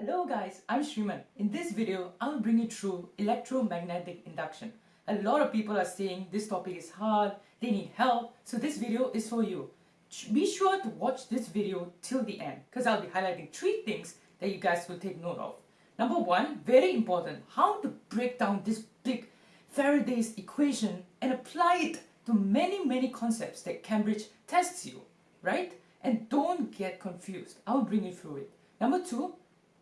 Hello guys, I'm Shriman. In this video, I'll bring you through electromagnetic induction. A lot of people are saying this topic is hard, they need help, so this video is for you. Be sure to watch this video till the end because I'll be highlighting three things that you guys will take note of. Number one, very important, how to break down this big Faraday's equation and apply it to many many concepts that Cambridge tests you, right? And don't get confused. I'll bring you through it. Number two,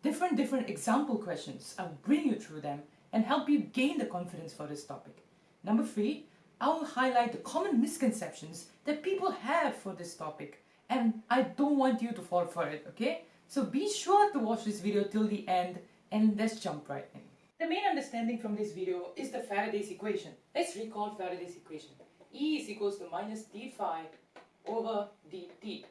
different different example questions. I'll bring you through them and help you gain the confidence for this topic. Number three, I will highlight the common misconceptions that people have for this topic and I don't want you to fall for it, okay? So be sure to watch this video till the end and let's jump right in. The main understanding from this video is the Faraday's equation. Let's recall Faraday's equation. E is equals to minus d phi over dt.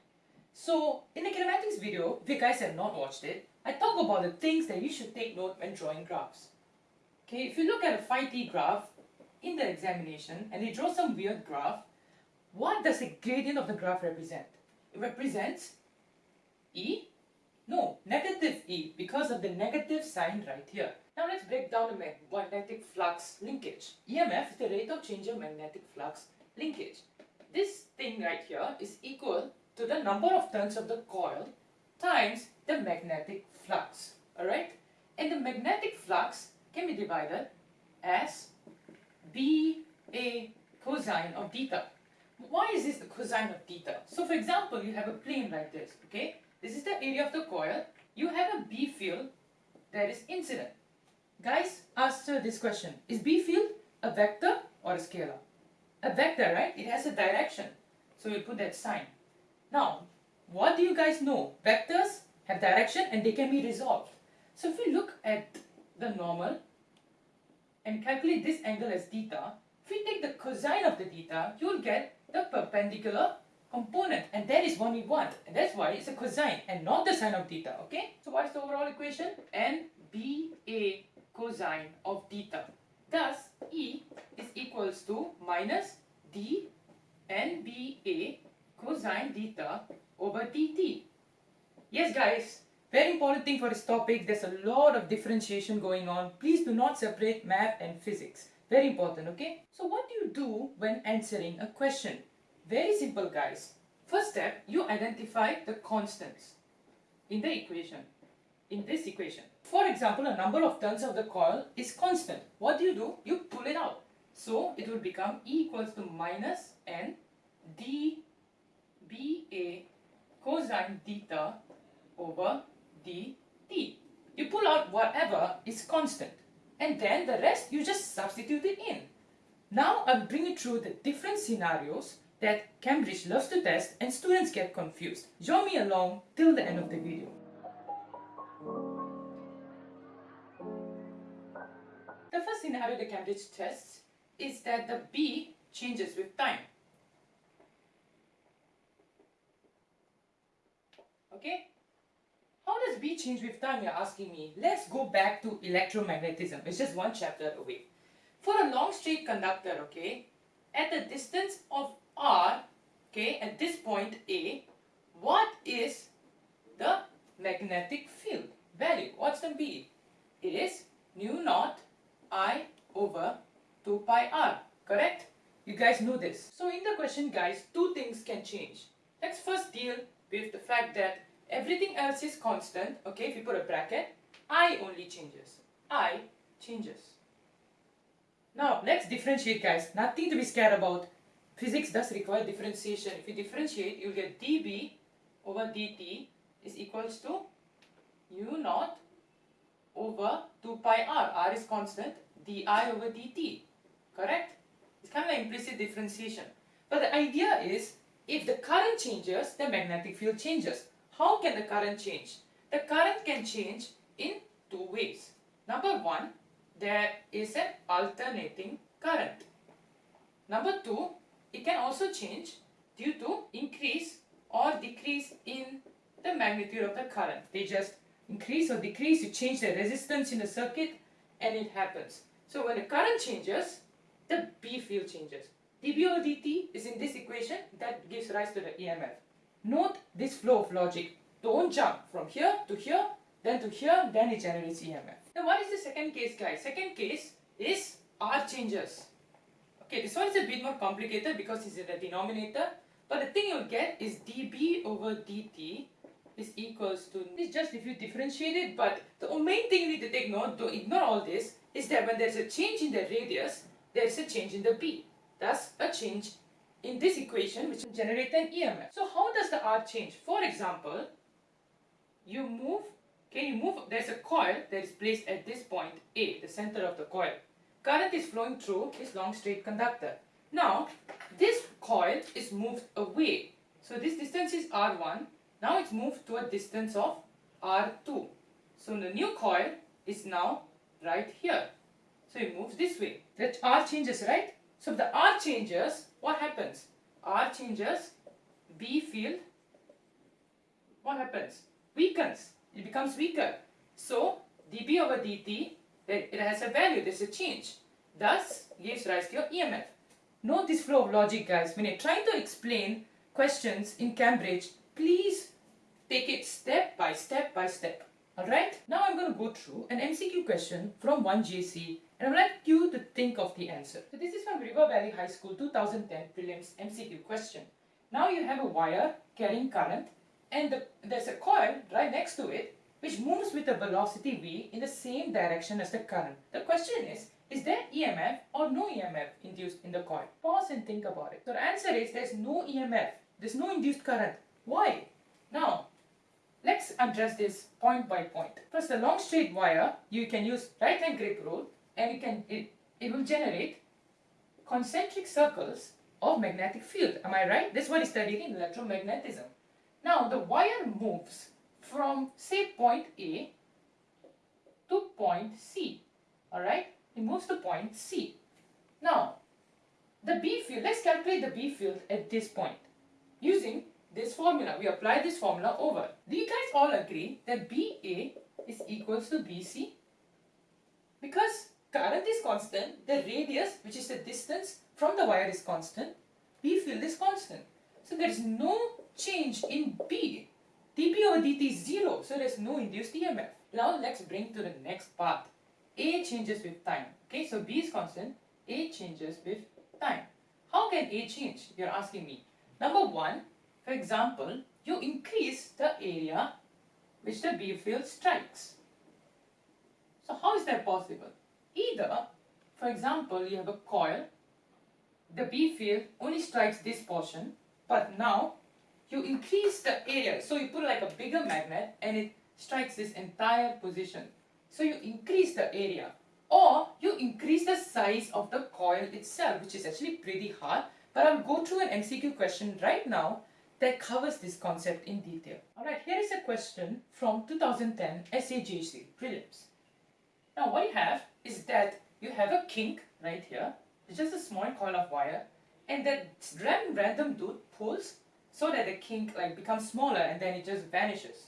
So in the kinematics video, if you guys have not watched it, I talk about the things that you should take note when drawing graphs. Okay, if you look at a phi t graph in the examination and they draw some weird graph, what does the gradient of the graph represent? It represents E? No, negative E because of the negative sign right here. Now let's break down the magnetic flux linkage. EMF is the rate of change of magnetic flux linkage. This thing right here is equal to the number of turns of the coil times the magnetic flux. Alright? And the magnetic flux can be divided as B A cosine of theta. Why is this the cosine of theta? So for example, you have a plane like this, okay? This is the area of the coil. You have a B field that is incident. Guys, answer this question. Is B field a vector or a scalar? A vector, right? It has a direction. So we put that sign. Now, what do you guys know? Vectors have direction and they can be resolved. So if we look at the normal and calculate this angle as theta, if we take the cosine of the theta, you'll get the perpendicular component and that is what we want and that's why it's a cosine and not the sine of theta, okay? So what is the overall equation? NBA cosine of theta. Thus, E is equals to minus D NBA cosine theta over dt. Yes guys, very important thing for this topic, there's a lot of differentiation going on. Please do not separate math and physics. Very important, okay? So what do you do when answering a question? Very simple guys. First step, you identify the constants in the equation, in this equation. For example, a number of turns of the coil is constant. What do you do? You pull it out. So it will become E equals to minus N d BA cosine theta over dt. You pull out whatever is constant and then the rest you just substitute it in. Now I'll bring you through the different scenarios that Cambridge loves to test and students get confused. Join me along till the end of the video. The first scenario the Cambridge tests is that the B changes with time. Okay? How does B change with time, you're asking me? Let's go back to electromagnetism. It's just one chapter away. For a long straight conductor, okay, at a distance of R, okay, at this point A, what is the magnetic field value? What's the B? It is mu naught I over 2 pi R, correct? You guys know this. So in the question, guys, two things can change. Let's first deal with the fact that everything else is constant, okay, if you put a bracket, I only changes. I changes. Now, let's differentiate guys. Nothing to be scared about. Physics does require differentiation. If you differentiate, you'll get dB over dt is equals to mu naught over 2 pi r. r is constant. di over dt. Correct? It's kind of like implicit differentiation. But the idea is, if the current changes, the magnetic field changes. How can the current change? The current can change in two ways. Number one, there is an alternating current. Number two, it can also change due to increase or decrease in the magnitude of the current. They just increase or decrease, you change the resistance in the circuit and it happens. So when the current changes, the B field changes. dB over dt is in this equation that gives rise to the EMF. Note this flow of logic. Don't jump from here to here, then to here, then it generates EMF. Now what is the second case guys? Second case is R changes. Okay, this one is a bit more complicated because it's in the denominator. But the thing you'll get is dB over dt is equals to, it's just if you differentiate it, but the main thing you need to take note, don't ignore all this, is that when there's a change in the radius, there's a change in the B. Thus, a change in this equation which generate an EMF. So how does the R change? For example, you move, can you move, there's a coil that is placed at this point A, the center of the coil. Current is flowing through this long straight conductor. Now, this coil is moved away. So this distance is R1. Now it's moved to a distance of R2. So the new coil is now right here. So it moves this way. That R changes, right? So if the R changes, what happens? R changes, B field, what happens? Weakens. It becomes weaker. So dB over dt, it has a value, there's a change. Thus gives rise to your EMF. Note this flow of logic guys. When you're trying to explain questions in Cambridge, please take it step by step by step. Alright, now I'm going to go through an MCQ question from 1JC and I'd like you to think of the answer. So this is from River Valley High School 2010 prelims MCQ question. Now you have a wire carrying current and the, there's a coil right next to it which moves with a velocity v in the same direction as the current. The question is, is there EMF or no EMF induced in the coil? Pause and think about it. So the answer is there's no EMF. There's no induced current. Why? Now, let's address this point by point. First, the long straight wire, you can use right hand grip rule and you can it, it will generate concentric circles of magnetic field. Am I right? That's what is studied in electromagnetism. Now, the wire moves from say point A to point C. Alright? It moves to point C. Now, the B field, let's calculate the B field at this point. Using this formula, we apply this formula over. Do you guys all agree that BA is equals to BC? Because current is constant, the radius, which is the distance from the wire is constant, B field is constant. So there is no change in B. dB over dt is 0, so there is no induced EMF. Now let's bring to the next part. A changes with time. Okay, so B is constant, A changes with time. How can A change? You're asking me. Number one, for example, you increase the area which the B field strikes. So how is that possible? Either, for example, you have a coil, the B field only strikes this portion, but now you increase the area. So you put like a bigger magnet and it strikes this entire position. So you increase the area or you increase the size of the coil itself, which is actually pretty hard. But I'll go through an MCQ question right now that covers this concept in detail. Alright, here is a question from 2010 SAJC prelims. Now what you have is that you have a kink right here. It's just a small coil of wire and that random dude pulls so that the kink like becomes smaller and then it just vanishes.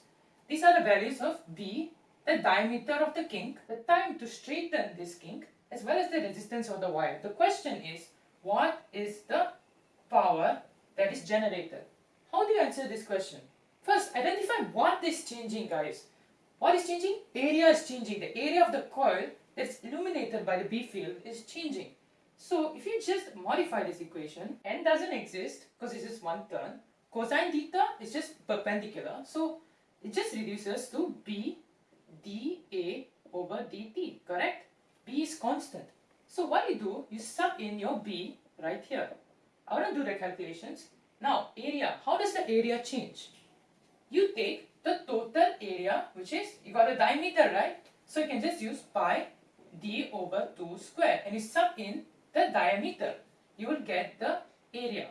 These are the values of B, the diameter of the kink, the time to straighten this kink, as well as the resistance of the wire. The question is, what is the power that is generated? How do you answer this question? First, identify what is changing guys. What is changing? Area is changing. The area of the coil that's illuminated by the B field is changing. So if you just modify this equation, n doesn't exist because it's just one turn. Cosine theta is just perpendicular. So it just reduces to B dA over dt, correct? B is constant. So what you do, you sub in your B right here. I want to do the calculations. Now, area. How does the area change? You take the total area, which is, you got a diameter, right? So you can just use pi d over 2 square and you sub in the diameter. You will get the area.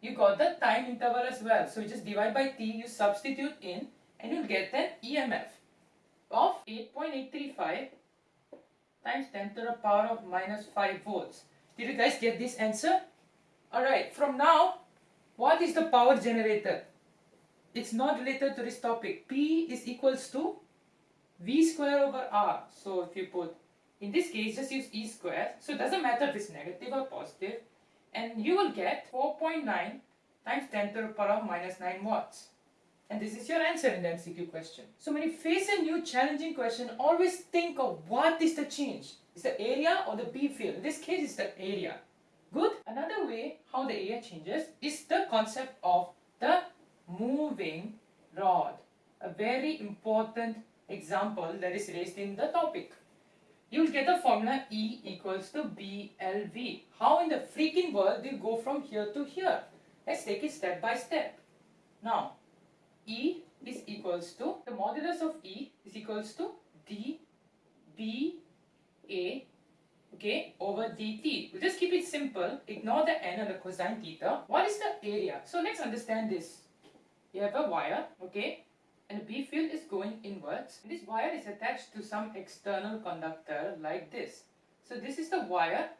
You got the time interval as well. So you just divide by t, you substitute in and you'll get an EMF of 8.835 times 10 to the power of minus 5 volts. Did you guys get this answer? Alright, from now, what is the power generated? It's not related to this topic. P is equals to V square over R. So if you put, in this case, just use E square. So it doesn't matter if it's negative or positive. And you will get 4.9 times 10 to the power of minus 9 watts. And this is your answer in the MCQ question. So when you face a new challenging question, always think of what is the change. Is the area or the B field? In this case, it's the area. Good. Another way how the area changes is the concept of the moving rod. A very important example that is raised in the topic. You will get the formula E equals to BLV. How in the freaking world do you go from here to here? Let's take it step by step. Now, E is equals to, the modulus of E is equals to d b a okay, over dt. We'll just keep it simple, ignore the n and the cosine theta. What is the area? So let's understand this. You have a wire, okay, and the B field is going inwards. This wire is attached to some external conductor like this. So this is the wire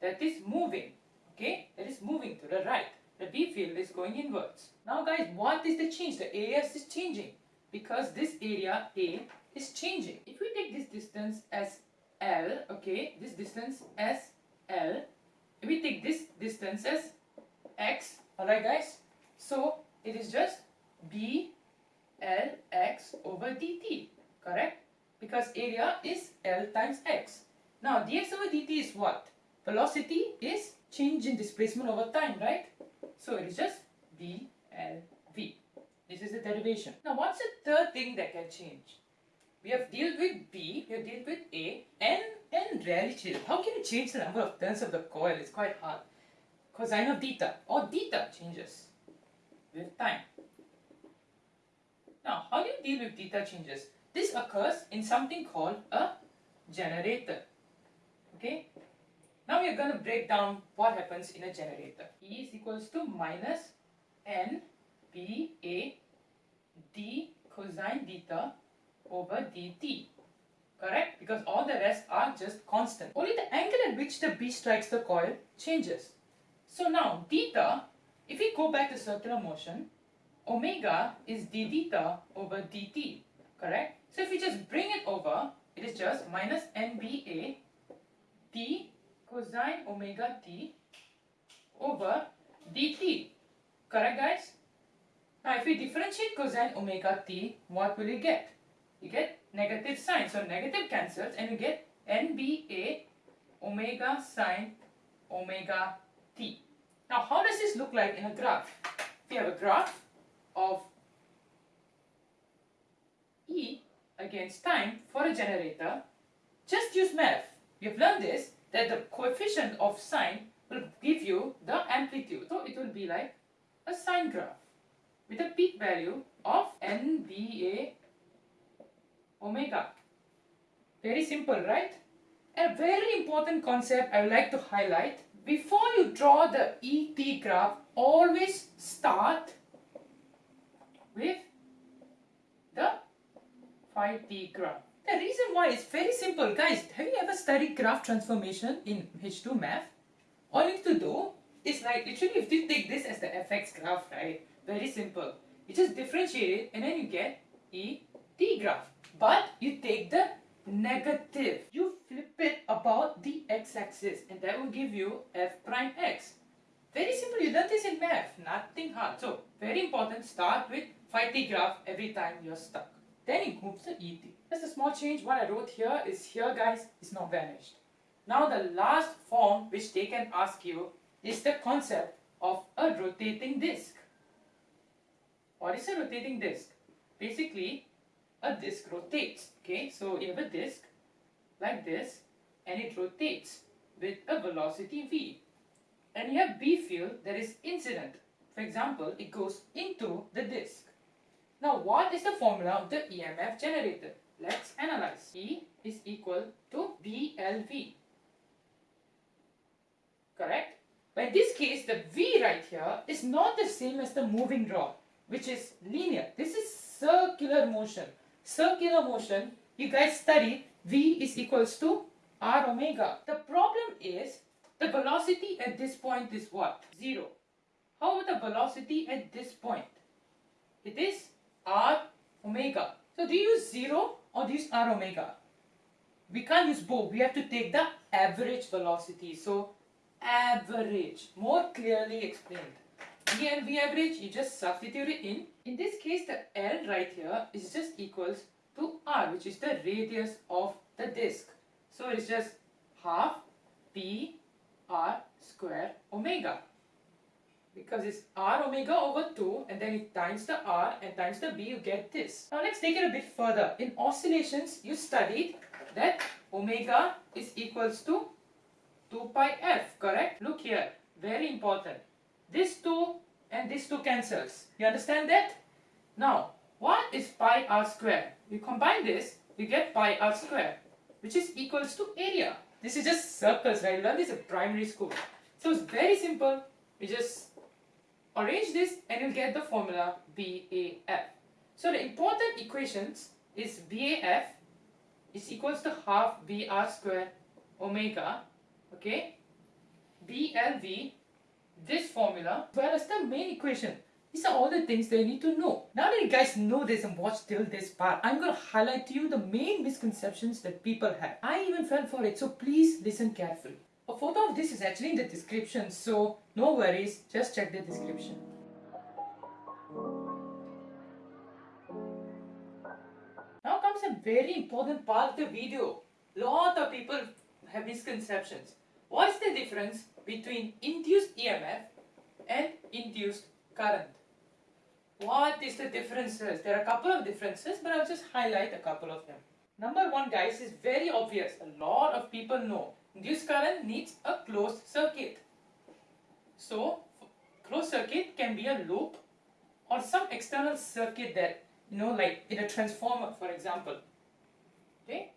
that is moving, okay, that is moving to the right. The B field is going inwards. Now guys, what is the change? The area is changing because this area A is changing. If we take this distance as L, okay, this distance as L, if we take this distance as X, alright guys, so it is just B Lx over dt, correct? Because area is L times x. Now dx over dt is what? Velocity is change in displacement over time, right? So it is just BLV. This is the derivation. Now what's the third thing that can change? We have dealt with B, we have dealt with A, N, N rarely changes. How can you change the number of turns of the coil? It's quite hard. Cosine of theta or theta changes with time. Now, how do you deal with theta changes? This occurs in something called a generator. Okay? Now we are going to break down what happens in a generator. E is equals to minus n b a d cosine theta over dt. Correct? Because all the rest are just constant. Only the angle at which the B strikes the coil changes. So now theta, if we go back to circular motion, omega is d theta over dt, correct? So if we just bring it over, it is just minus nba d cosine omega t over dt, correct guys? Now if we differentiate cosine omega t, what will you get? You get negative sign, so negative cancels and you get nba omega sine omega t. Now how does this look like in a graph? We have a graph of E against time for a generator, just use math. You've learned this, that the coefficient of sine will give you the amplitude. So it will be like a sine graph with a peak value of NBA omega. Very simple, right? A very important concept I would like to highlight. Before you draw the ET graph, always start with the phi t graph. The reason why is very simple. Guys, have you ever studied graph transformation in H2 math? All you need to do is like literally if you take this as the fx graph, right? Very simple. You just differentiate it and then you get E t graph. But you take the negative. You flip it about the x-axis and that will give you f prime x. Very simple, you learned this in math, nothing hard. So, very important, start with phi t graph every time you're stuck. Then it moves to ET. Just a small change, what I wrote here is here guys, is not vanished. Now the last form which they can ask you is the concept of a rotating disc. What is a rotating disc? Basically, a disc rotates. Okay, so you have a disc like this and it rotates with a velocity v. And you have B field that is incident. For example, it goes into the disc. Now, what is the formula of the EMF generator? Let's analyze. E is equal to BLV. Correct? But in this case, the V right here is not the same as the moving rod, which is linear. This is circular motion. Circular motion, you guys study V is equals to R omega. The problem is the velocity at this point is what? Zero. How about the velocity at this point? It is r omega. So do you use 0 or do you use r omega? We can't use both. We have to take the average velocity. So average, more clearly explained. E and V average, you just substitute it in. In this case, the L right here is just equals to R, which is the radius of the disk. So it's just half B R square omega. Because it's R omega over 2 and then it times the R and times the B, you get this. Now let's take it a bit further. In oscillations, you studied that omega is equals to 2 pi f, correct? Look here, very important. This 2 and this 2 cancels. You understand that? Now, what is pi r square? You combine this, you get pi r square, which is equals to area. This is just circles, right? Learned this in primary school. So it's very simple. You just arrange this and you'll get the formula BAF. So the important equations is BAF is equals to half BR square omega, okay? BLV, this formula, as well as the main equation. These are all the things that you need to know. Now that you guys know this and watch till this part, I'm going to highlight to you the main misconceptions that people have. I even fell for it, so please listen carefully. A photo of this is actually in the description, so no worries, just check the description. Now comes a very important part of the video. Lot of people have misconceptions. What's the difference between induced EMF and induced current? What is the differences? There are a couple of differences, but I'll just highlight a couple of them. Number one, guys, is very obvious. A lot of people know. Induced current needs a closed circuit. So, closed circuit can be a loop or some external circuit that, you know, like in a transformer, for example. Okay?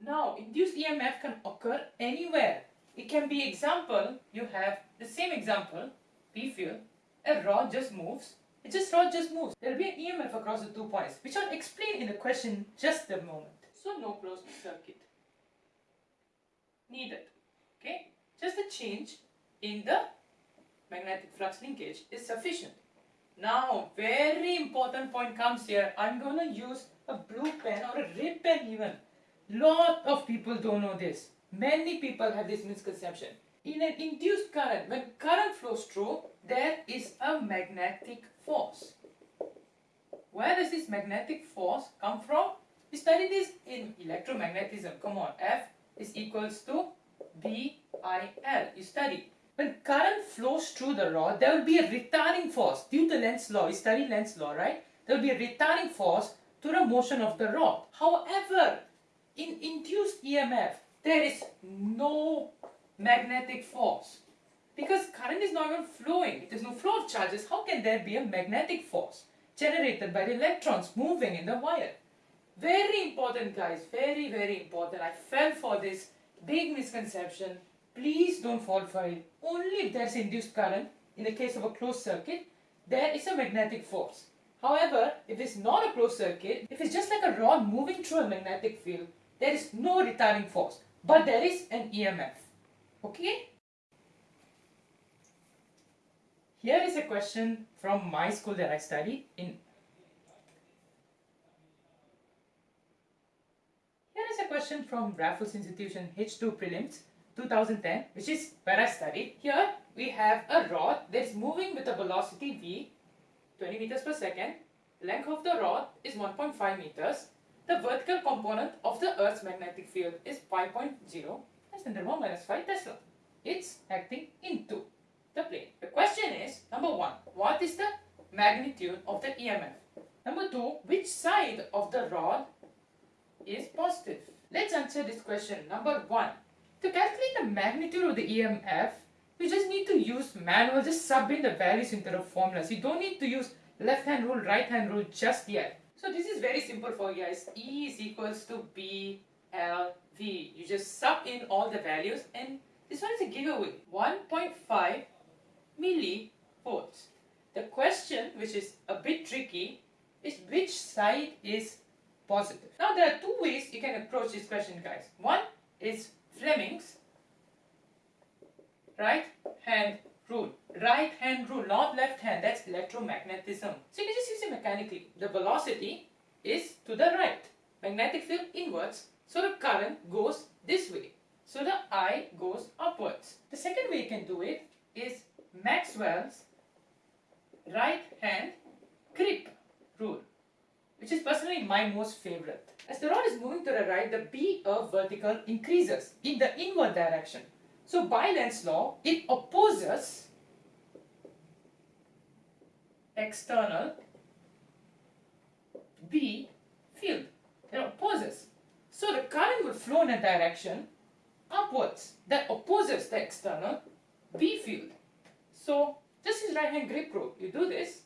Now, induced EMF can occur anywhere. It can be example, you have the same example, B field, a rod just moves, it just rod just moves. There will be an EMF across the two points, which I'll explain in the question just a moment. So no closed circuit needed. Okay, just a change in the magnetic flux linkage is sufficient. Now, very important point comes here. I'm to use a blue pen or a red pen even. Lot of people don't know this. Many people have this misconception. In an induced current, when current flows through, there is a magnetic force. Where does this magnetic force come from? We studied this in electromagnetism. Come on, F is equals to BIL. You study. When current flows through the rod, there will be a retarding force. Due to Lenz's law, you study Lenz's law, right? There will be a retarding force to the motion of the rod. However, in induced EMF, there is no magnetic force. Because current is not even flowing, there's no flow of charges, how can there be a magnetic force generated by the electrons moving in the wire? Very important guys, very very important. I fell for this big misconception. Please don't fall for it. Only if there's induced current, in the case of a closed circuit, there is a magnetic force. However, if it's not a closed circuit, if it's just like a rod moving through a magnetic field, there is no retarding force, but there is an EMF. Okay? Here is a question from my school that I studied in Here is a question from Raffles Institution H2 Prelims 2010 which is where I studied. Here we have a rod that is moving with a velocity v 20 meters per second. Length of the rod is 1.5 meters. The vertical component of the Earth's magnetic field is 5.0 less than 1 minus 5 Tesla. It's acting into the plane. The question is, number one, what is the magnitude of the EMF? Number two, which side of the rod is positive? Let's answer this question. Number one, to calculate the magnitude of the EMF, we just need to use manual, just sub in the values into the formulas. You don't need to use left hand rule, right hand rule just yet. So this is very simple for you guys. E is equals to B L V. You just sub in all the values and this one is a giveaway. 1.5 millivolts. The question, which is a bit tricky, is which side is positive. Now there are two ways you can approach this question guys. One is Fleming's right hand rule. Right hand rule, not left hand. That's electromagnetism. So you can just use it mechanically. The velocity is to the right. Magnetic field inwards. So the current goes this way. So the eye goes upwards. The second way you can do it is Maxwell's right hand grip rule, which is personally my most favorite. As the rod is moving to the right, the B of vertical increases in the inward direction. So by Lenz's law, it opposes external B field. It opposes. So the current will flow in a direction upwards that opposes the external B field. So this is right hand grip rule. You do this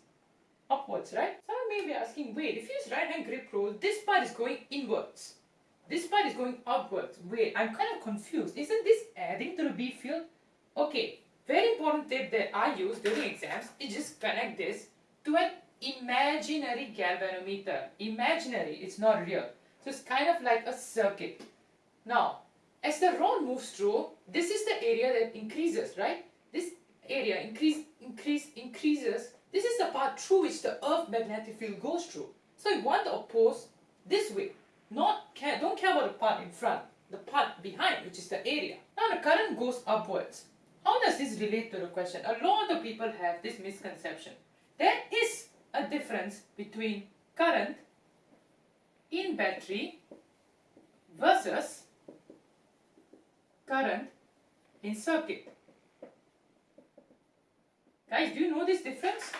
upwards, right? Some may be asking, wait, if you use right hand grip rule, this part is going inwards. This part is going upwards. Wait, I'm kind of confused. Isn't this adding to the B field? Okay, very important tip that I use during exams is just connect this to an imaginary galvanometer. Imaginary, it's not real. So it's kind of like a circuit. Now, as the rod moves through, this is the area that increases, right? This area increase, increase, increases. This is the part through which the earth magnetic field goes through. So you want to oppose this way. Not care, don't care about the part in front, the part behind, which is the area. Now the current goes upwards. How does this relate to the question? A lot of people have this misconception. There is a difference between current in battery versus current in circuit. Guys, do you know this difference?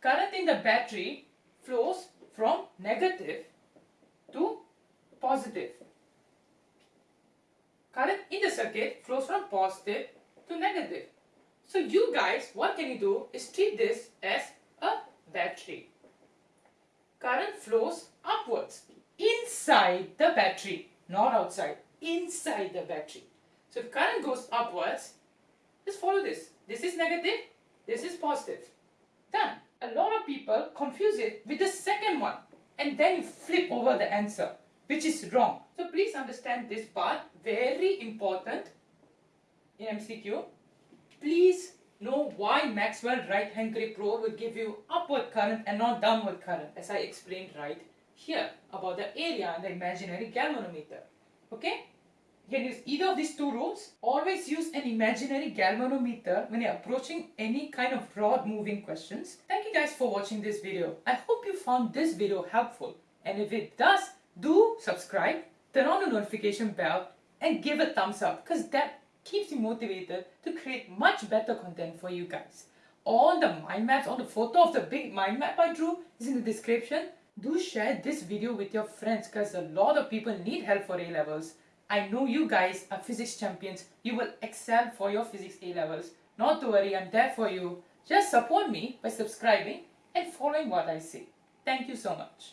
Current in the battery flows from negative to positive. Current in the circuit flows from positive to negative. So you guys, what can you do is treat this as a battery. Current flows upwards inside the battery, not outside, inside the battery. So if current goes upwards, just follow this. This is negative, this is positive. Done. A lot of people confuse it with the second one and then you flip over the answer, which is wrong. So please understand this part, very important in MCQ. Please know why Maxwell right hand grip rule will give you upward current and not downward current as I explained right here about the area and the imaginary galvanometer. Okay? You can use either of these two rules. Always use an imaginary galvanometer when you're approaching any kind of rod moving questions. Thank you guys for watching this video. I hope you found this video helpful. And if it does, do subscribe, turn on the notification bell and give a thumbs up because that keeps you motivated to create much better content for you guys. All the mind maps, all the photo of the big mind map I drew is in the description. Do share this video with your friends because a lot of people need help for A-levels. I know you guys are physics champions. You will excel for your physics A-levels. Not to worry, I'm there for you. Just support me by subscribing and following what I say. Thank you so much.